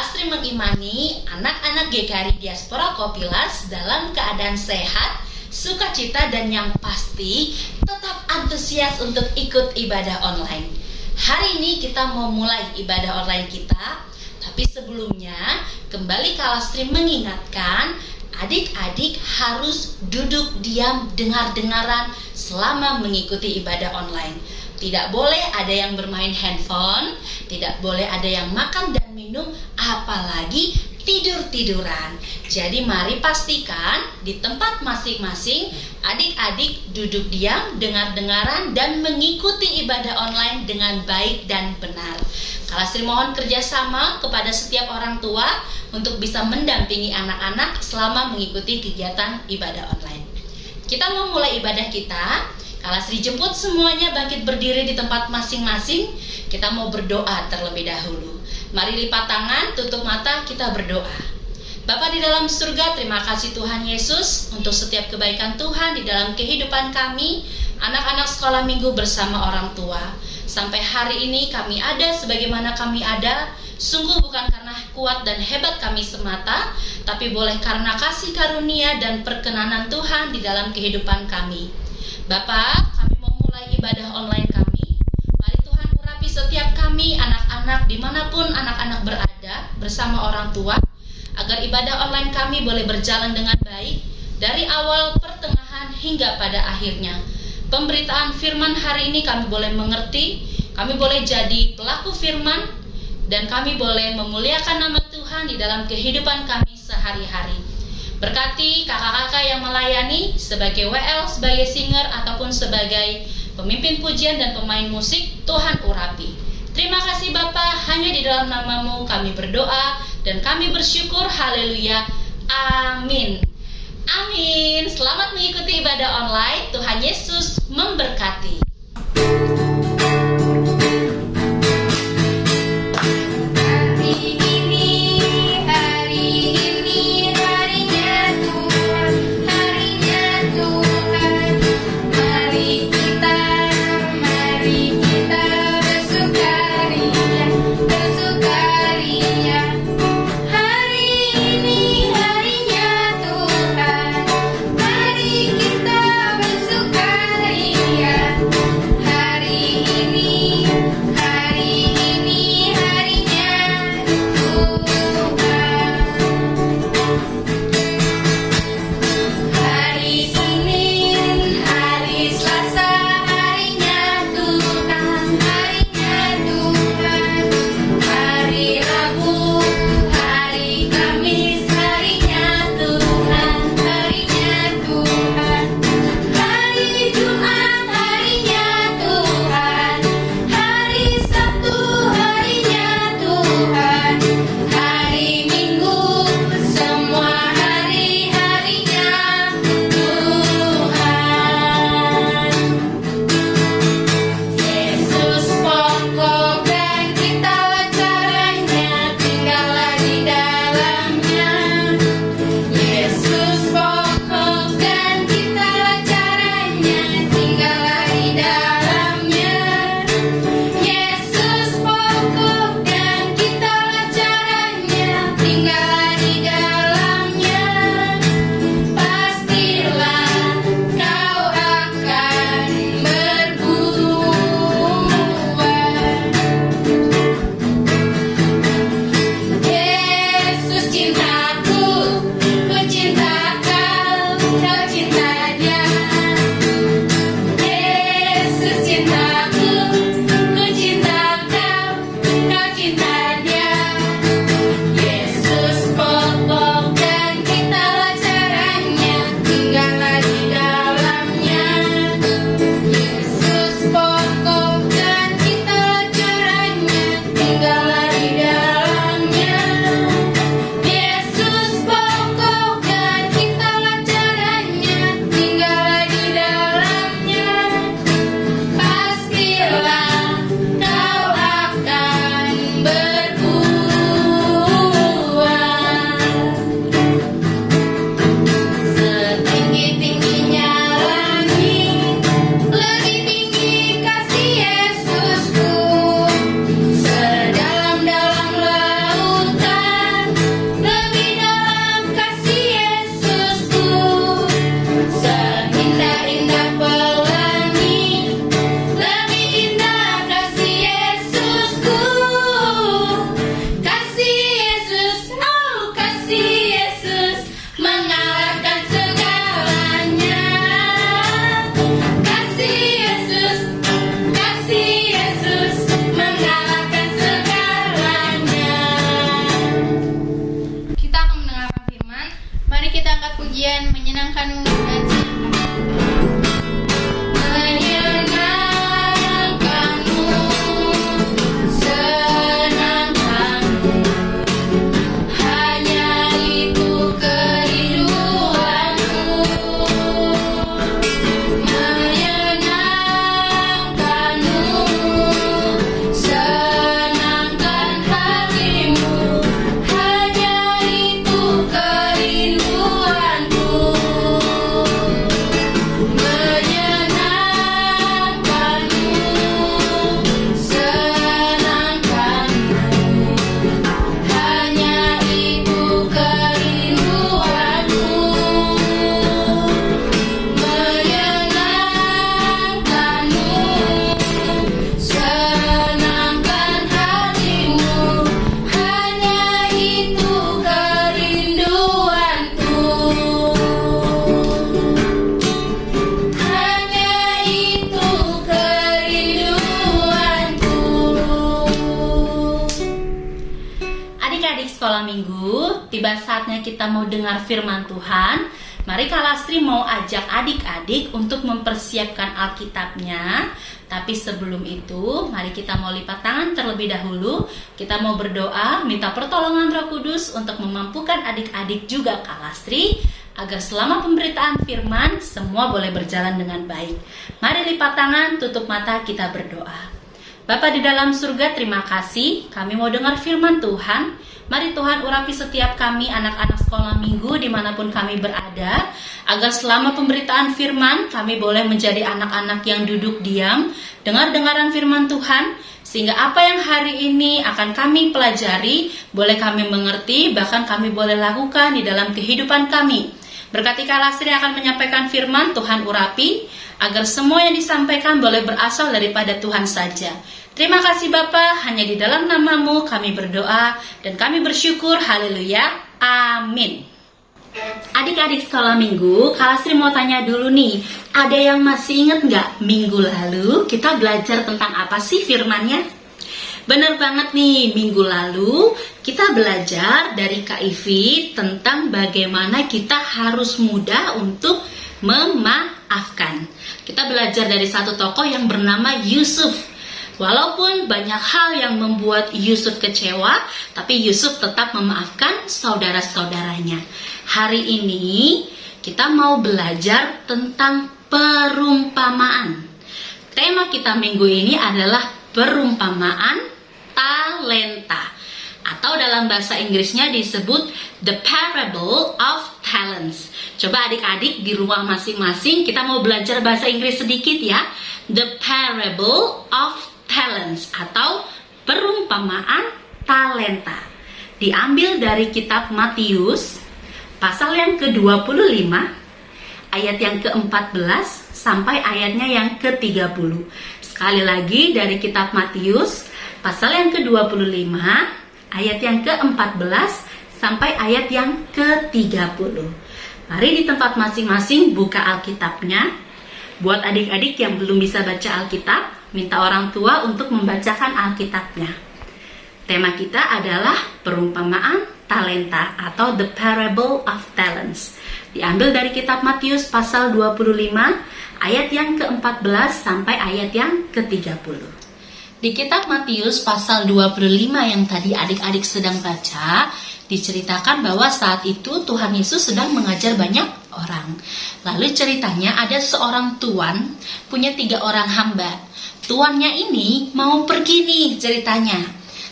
Kalastri mengimani anak-anak GKRI Diaspora Kopilas dalam keadaan sehat, sukacita dan yang pasti tetap antusias untuk ikut ibadah online. Hari ini kita mau mulai ibadah online kita, tapi sebelumnya kembali Kalastri mengingatkan adik-adik harus duduk diam dengar-dengaran selama mengikuti ibadah online. Tidak boleh ada yang bermain handphone, tidak boleh ada yang makan dan minum, apalagi tidur-tiduran. Jadi mari pastikan di tempat masing-masing adik-adik duduk diam, dengar-dengaran dan mengikuti ibadah online dengan baik dan benar. Kalau Sri mohon kerjasama kepada setiap orang tua untuk bisa mendampingi anak-anak selama mengikuti kegiatan ibadah online. Kita mau mulai ibadah kita, kalau Sri jemput semuanya bangkit berdiri di tempat masing-masing, kita mau berdoa terlebih dahulu. Mari lipat tangan, tutup mata, kita berdoa. Bapa di dalam surga, terima kasih Tuhan Yesus untuk setiap kebaikan Tuhan di dalam kehidupan kami, anak-anak sekolah minggu bersama orang tua. Sampai hari ini kami ada sebagaimana kami ada, sungguh bukan karena kuat dan hebat kami semata, tapi boleh karena kasih karunia dan perkenanan Tuhan di dalam kehidupan kami. Bapak, kami mau mulai ibadah online kami. Setiap kami, anak-anak, di mana pun anak-anak berada, bersama orang tua, agar ibadah online kami boleh berjalan dengan baik, dari awal, pertengahan, hingga pada akhirnya. Pemberitaan firman hari ini kami boleh mengerti, kami boleh jadi pelaku firman, dan kami boleh memuliakan nama Tuhan di dalam kehidupan kami sehari-hari. Berkati kakak-kakak yang melayani sebagai WL, sebagai singer, ataupun sebagai pemimpin pujian dan pemain musik, Tuhan urapi. Terima kasih Bapak, hanya di dalam namamu kami berdoa dan kami bersyukur, haleluya, amin. Amin. Selamat mengikuti ibadah online. Tuhan Yesus memberkati. Kita mau dengar firman Tuhan. Mari Kalastri mau ajak adik-adik untuk mempersiapkan Alkitabnya. Tapi sebelum itu, mari kita mau lipat tangan terlebih dahulu. Kita mau berdoa, minta pertolongan Roh Kudus untuk memampukan adik-adik juga Kalastri agar selama pemberitaan firman semua boleh berjalan dengan baik. Mari lipat tangan, tutup mata, kita berdoa. Bapa di dalam surga, terima kasih. Kami mau dengar firman Tuhan. Mari Tuhan urapi setiap kami anak-anak sekolah minggu di mana pun kami berada. Agar selama pemberitaan firman kami boleh menjadi anak-anak yang duduk diam. Dengar-dengaran firman Tuhan. Sehingga apa yang hari ini akan kami pelajari boleh kami mengerti bahkan kami boleh lakukan di dalam kehidupan kami. Berkati Kalasri akan menyampaikan firman Tuhan urapi agar semua yang disampaikan boleh berasal daripada Tuhan saja. Terima kasih Bapak, hanya di dalam namamu kami berdoa dan kami bersyukur, haleluya, amin. Adik-adik sekolah minggu, Kalasri mau tanya dulu nih, ada yang masih ingat nggak minggu lalu kita belajar tentang apa sih firmannya? Bener banget nih, minggu lalu kita belajar dari KIV tentang bagaimana kita harus mudah untuk memaafkan. Kita belajar dari satu tokoh yang bernama Yusuf. Walaupun banyak hal yang membuat Yusuf kecewa, tapi Yusuf tetap memaafkan saudara-saudaranya. Hari ini kita mau belajar tentang perumpamaan. Tema kita minggu ini adalah perumpamaan talenta atau dalam bahasa Inggrisnya disebut the parable of talents. Coba adik-adik di rumah masing-masing kita mau belajar bahasa Inggris sedikit ya. The parable of talents atau perumpamaan talenta. Diambil dari kitab Matius pasal yang ke-25 ayat yang ke-14 sampai ayatnya yang ke-30. Sekali lagi dari kitab Matius pasal yang ke-25 ayat yang ke-14 sampai ayat yang ke-30. Mari di tempat masing-masing buka Alkitabnya. Buat adik-adik yang belum bisa baca Alkitab, minta orang tua untuk membacakan Alkitabnya. Tema kita adalah perumpamaan talenta atau the parable of talents. Diambil dari kitab Matius pasal 25 ayat yang ke-14 sampai ayat yang ke-30. Di kitab Matius pasal 25 yang tadi adik-adik sedang baca, diceritakan bahwa saat itu Tuhan Yesus sedang mengajar banyak orang. Lalu ceritanya ada seorang tuan punya tiga orang hamba tuannya ini mau pergi nih ceritanya.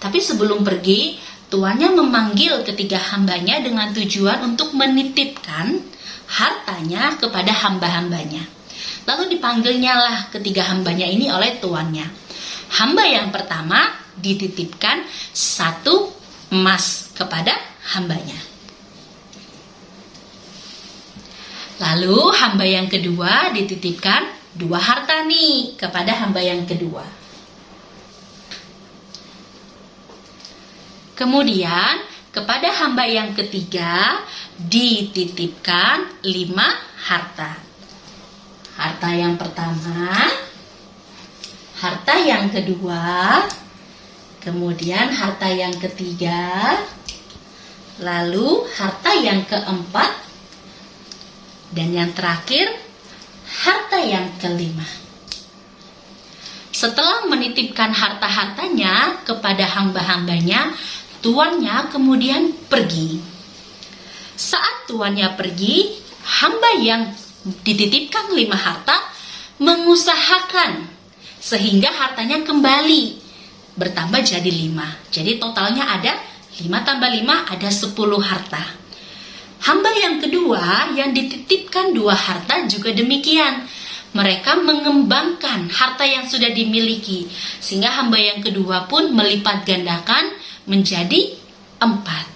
Tapi sebelum pergi, tuannya memanggil ketiga hambanya dengan tujuan untuk menitipkan hartanya kepada hamba-hambanya. Lalu dipanggilnya lah ketiga hambanya ini oleh tuannya. Hamba yang pertama dititipkan satu emas kepada hambanya. Lalu hamba yang kedua dititipkan dua harta nih kepada hamba yang kedua. Kemudian kepada hamba yang ketiga dititipkan lima harta. Harta yang pertama, harta yang kedua, kemudian harta yang ketiga, lalu harta yang keempat, dan yang terakhir harta yang kelima. Setelah menitipkan harta-hartanya kepada hamba-hambanya, tuannya kemudian pergi. Saat tuannya pergi, hamba yang dititipkan lima harta mengusahakan sehingga hartanya kembali bertambah jadi lima. Jadi totalnya ada lima tambah lima ada sepuluh harta. Hamba yang kedua yang dititipkan dua harta juga demikian. Mereka mengembangkan harta yang sudah dimiliki sehingga hamba yang kedua pun melipat gandakan menjadi empat.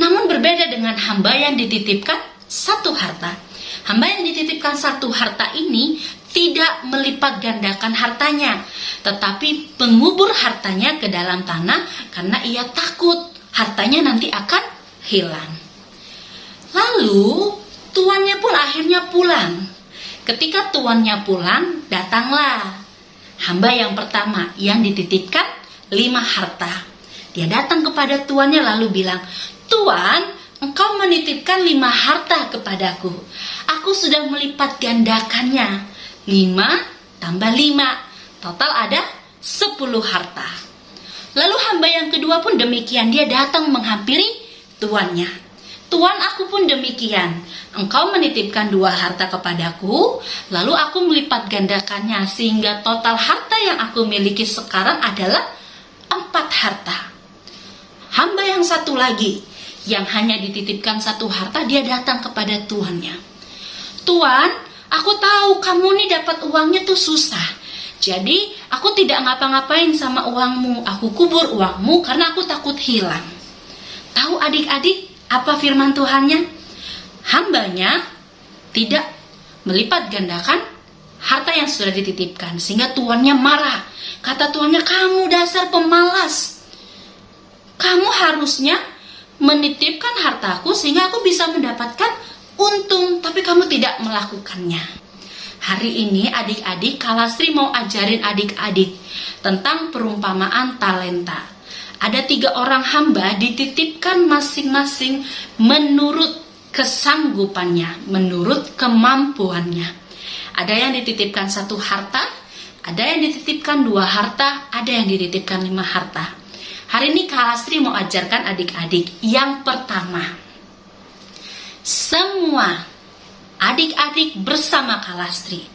Namun berbeda dengan hamba yang dititipkan satu harta. Hamba yang dititipkan satu harta ini tidak melipat gandakan hartanya, tetapi mengubur hartanya ke dalam tanah karena ia takut hartanya nanti akan hilang. Lalu tuannya pun akhirnya pulang. Ketika tuannya pulang, datanglah hamba yang pertama yang dititipkan lima harta. Dia datang kepada tuannya lalu bilang, Tuan, engkau menitipkan lima harta kepadaku. Aku sudah melipat gandakannya. Lima tambah lima. Total ada sepuluh harta. Lalu hamba yang kedua pun demikian. Dia datang menghampiri tuannya. Tuan aku pun demikian. Engkau menitipkan dua harta kepadaku, lalu aku melipat gandakannya sehingga total harta yang aku miliki sekarang adalah empat harta. Hamba yang satu lagi yang hanya dititipkan satu harta dia datang kepada tuannya. Tuan, aku tahu kamu nih dapat uangnya tuh susah. Jadi aku tidak ngapa-ngapain sama uangmu. Aku kubur uangmu karena aku takut hilang. Tahu adik-adik apa firman Tuhannya? Hambanya tidak melipat gandakan harta yang sudah dititipkan sehingga tuannya marah. Kata tuannya, "Kamu dasar pemalas kamu harusnya menitipkan hartaku sehingga aku bisa mendapatkan untung, tapi kamu tidak melakukannya. Hari ini adik-adik Kalasri mau ajarin adik-adik tentang perumpamaan talenta. Ada tiga orang hamba dititipkan masing-masing menurut kesanggupannya, menurut kemampuannya. Ada yang dititipkan satu harta, ada yang dititipkan dua harta, ada yang dititipkan lima harta. Hari ini Kak Lastri mau ajarkan adik-adik yang pertama. Semua adik-adik bersama Kak Lastri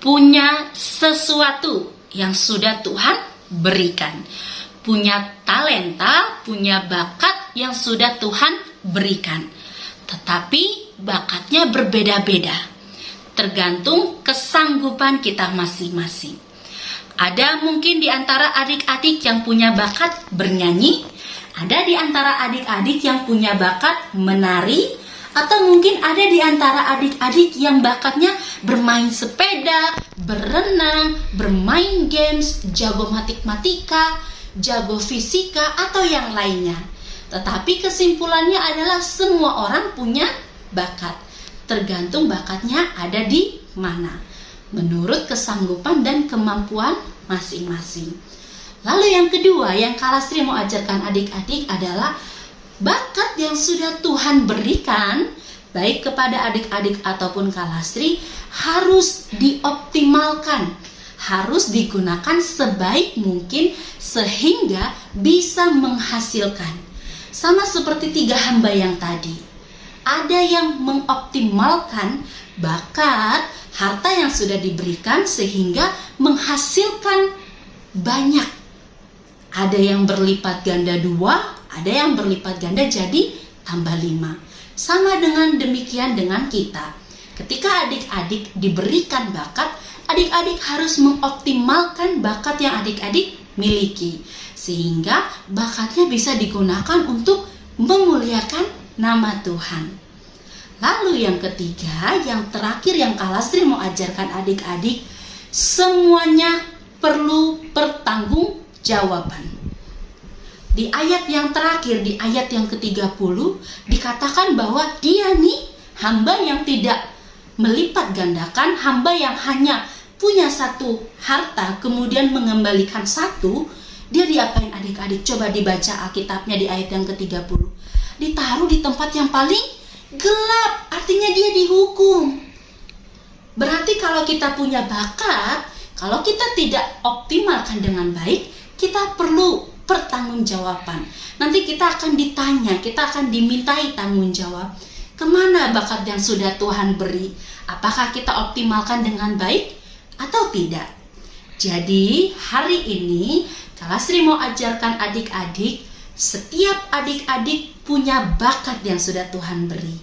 punya sesuatu yang sudah Tuhan berikan. Punya talenta, punya bakat yang sudah Tuhan berikan. Tetapi bakatnya berbeda-beda. Tergantung kesanggupan kita masing-masing. Ada mungkin di antara adik-adik yang punya bakat bernyanyi, ada di antara adik-adik yang punya bakat menari, atau mungkin ada di antara adik-adik yang bakatnya bermain sepeda, berenang, bermain games, jago matematika, jago fisika, atau yang lainnya. Tetapi kesimpulannya adalah semua orang punya bakat. Tergantung bakatnya ada di mana menurut kesanggupan dan kemampuan masing-masing. Lalu yang kedua yang Kalastri mau ajarkan adik-adik adalah bakat yang sudah Tuhan berikan baik kepada adik-adik ataupun Kalastri harus dioptimalkan, harus digunakan sebaik mungkin sehingga bisa menghasilkan. Sama seperti tiga hamba yang tadi. Ada yang mengoptimalkan bakat harta yang sudah diberikan sehingga menghasilkan banyak. Ada yang berlipat ganda dua, ada yang berlipat ganda jadi tambah lima. Sama dengan demikian dengan kita. Ketika adik-adik diberikan bakat, adik-adik harus mengoptimalkan bakat yang adik-adik miliki. Sehingga bakatnya bisa digunakan untuk memuliakan nama Tuhan. Lalu yang ketiga, yang terakhir yang Kalastri mau ajarkan adik-adik, semuanya perlu pertanggung jawaban. Di ayat yang terakhir, di ayat yang ke-30, dikatakan bahwa dia nih hamba yang tidak melipat gandakan, hamba yang hanya punya satu harta, kemudian mengembalikan satu, dia diapain adik-adik? Coba dibaca Alkitabnya di ayat yang ke-30. Ditaruh di tempat yang paling gelap artinya dia dihukum. Berarti kalau kita punya bakat kalau kita tidak optimalkan dengan baik kita perlu pertanggungjawaban nanti kita akan ditanya kita akan dimintai tanggung jawab ke mana bakat yang sudah Tuhan beri? Apakah kita optimalkan dengan baik atau tidak jadi hari ini kalau Sri mau ajarkan adik-adik setiap adik-adik punya bakat yang sudah Tuhan beri.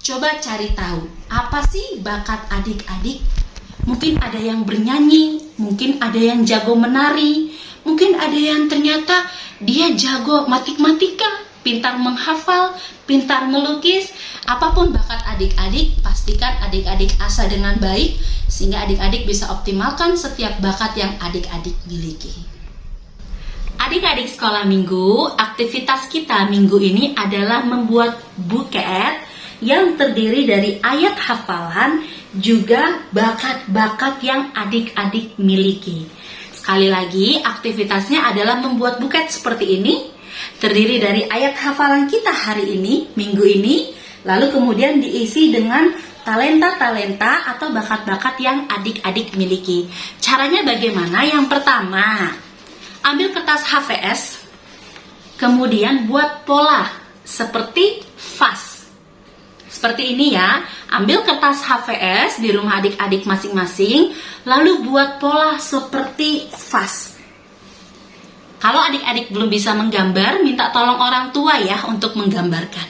Coba cari tahu, apa sih bakat adik-adik? Mungkin ada yang bernyanyi, mungkin ada yang jago menari, mungkin ada yang ternyata dia jago matematika, pintar menghafal, pintar melukis, apa pun bakat adik-adik, pastikan adik-adik asa dengan baik sehingga adik-adik bisa optimalkan setiap bakat yang adik-adik miliki. Adik-adik sekolah minggu, aktivitas kita minggu ini adalah membuat buket yang terdiri dari ayat hafalan juga bakat-bakat yang adik-adik miliki. Sekali lagi, aktivitasnya adalah membuat buket seperti ini, terdiri dari ayat hafalan kita hari ini, minggu ini, lalu kemudian diisi dengan talenta-talenta atau bakat-bakat yang adik-adik miliki. Caranya bagaimana? Yang pertama, ambil kertas HVS, kemudian buat pola seperti vas. Seperti ini ya, ambil kertas HVS di rumah adik-adik masing-masing, lalu buat pola seperti vas. Kalau adik-adik belum bisa menggambar, minta tolong orang tua ya untuk menggambarkan.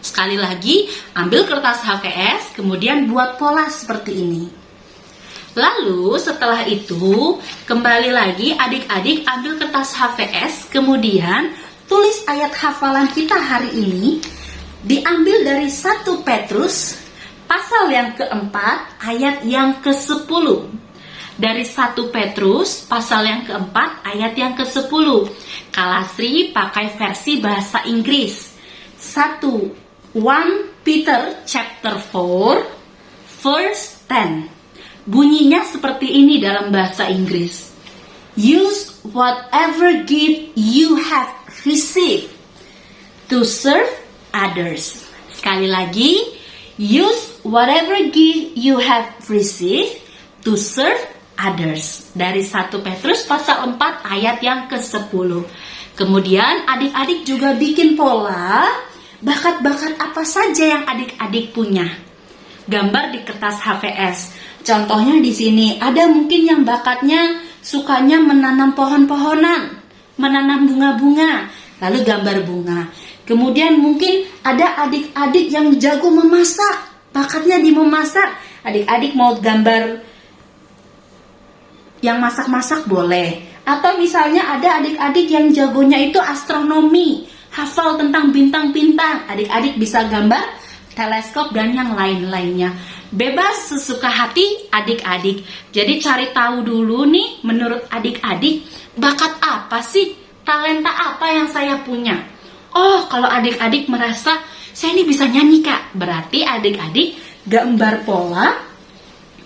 Sekali lagi, ambil kertas HVS, kemudian buat pola seperti ini. Lalu setelah itu, kembali lagi adik-adik ambil kertas HVS, kemudian tulis ayat hafalan kita hari ini, diambil dari 1 Petrus, pasal yang keempat, ayat yang ke-10 dari 1 Petrus pasal yang keempat ayat yang ke-10. Kalasri pakai versi bahasa Inggris. 1 1 Peter chapter 4 verse 10. Bunyinya seperti ini dalam bahasa Inggris. Use whatever gift you have received to serve others. Sekali lagi, use whatever gift you have received to serve others. Dari 1 Petrus pasal 4 ayat yang ke-10. Kemudian adik-adik juga bikin pola bakat-bakat apa saja yang adik-adik punya. Gambar di kertas HVS. Contohnya di sini ada mungkin yang bakatnya sukanya menanam pohon-pohonan, menanam bunga-bunga, lalu gambar bunga. Kemudian mungkin ada adik-adik yang jago memasak, bakatnya di memasak. Adik-adik mau gambar yang masak-masak boleh. Atau misalnya ada adik-adik yang jagonya itu astronomi, hafal tentang bintang-bintang. Adik-adik bisa gambar teleskop dan yang lain-lainnya. Bebas sesuka hati adik-adik. Jadi cari tahu dulu nih menurut adik-adik bakat apa sih? Talenta apa yang saya punya? Oh, kalau adik-adik merasa saya ini bisa nyanyi kak, berarti adik-adik gambar pola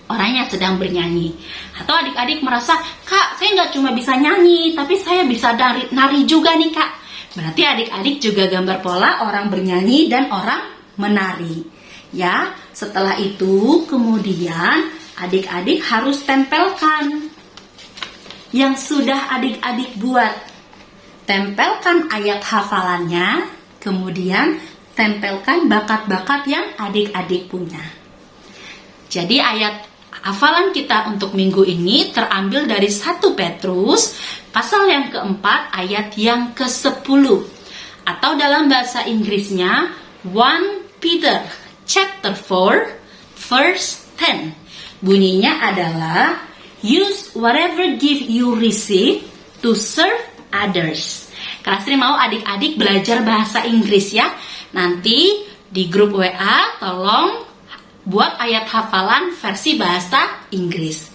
orang yang sedang bernyanyi. Atau adik-adik merasa, kak saya nggak cuma bisa nyanyi, tapi saya bisa nari, nari juga nih kak. Berarti adik-adik juga gambar pola orang bernyanyi dan orang menari. Ya, setelah itu kemudian adik-adik harus tempelkan yang sudah adik-adik buat. Tempelkan ayat hafalannya, kemudian tempelkan bakat-bakat yang adik-adik punya. Jadi ayat hafalan kita untuk minggu ini terambil dari 1 Petrus pasal yang keempat ayat yang ke-10 atau dalam bahasa Inggrisnya 1 Peter chapter 4 verse 10 bunyinya adalah use whatever gift you receive to serve others. Kasri mau adik-adik belajar bahasa Inggris ya. Nanti di grup WA tolong buat ayat hafalan versi bahasa Inggris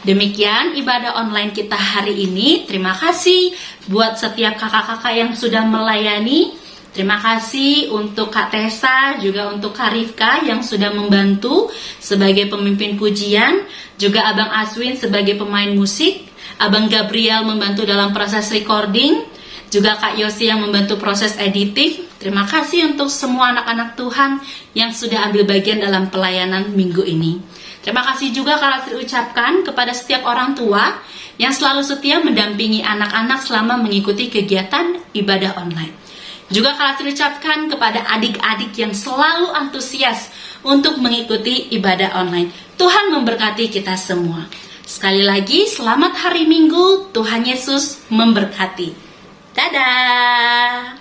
Demikian ibadah online kita hari ini. Terima kasih buat setiap kakak-kakak yang sudah melayani. Terima kasih untuk Kak Tessa, juga untuk Kak Rifka yang sudah membantu sebagai pemimpin pujian, juga Abang Aswin sebagai pemain musik, Abang Gabriel membantu dalam proses recording, juga Kak Yosi yang membantu proses editing. Terima kasih untuk semua anak-anak Tuhan yang sudah ambil bagian dalam pelayanan minggu ini. Terima kasih juga kalau ucapkan kepada setiap orang tua yang selalu setia mendampingi anak-anak selama mengikuti kegiatan ibadah online. Juga kalau ucapkan kepada adik-adik yang selalu antusias untuk mengikuti ibadah online. Tuhan memberkati kita semua. Sekali lagi, selamat hari Minggu. Tuhan Yesus memberkati. Dadah!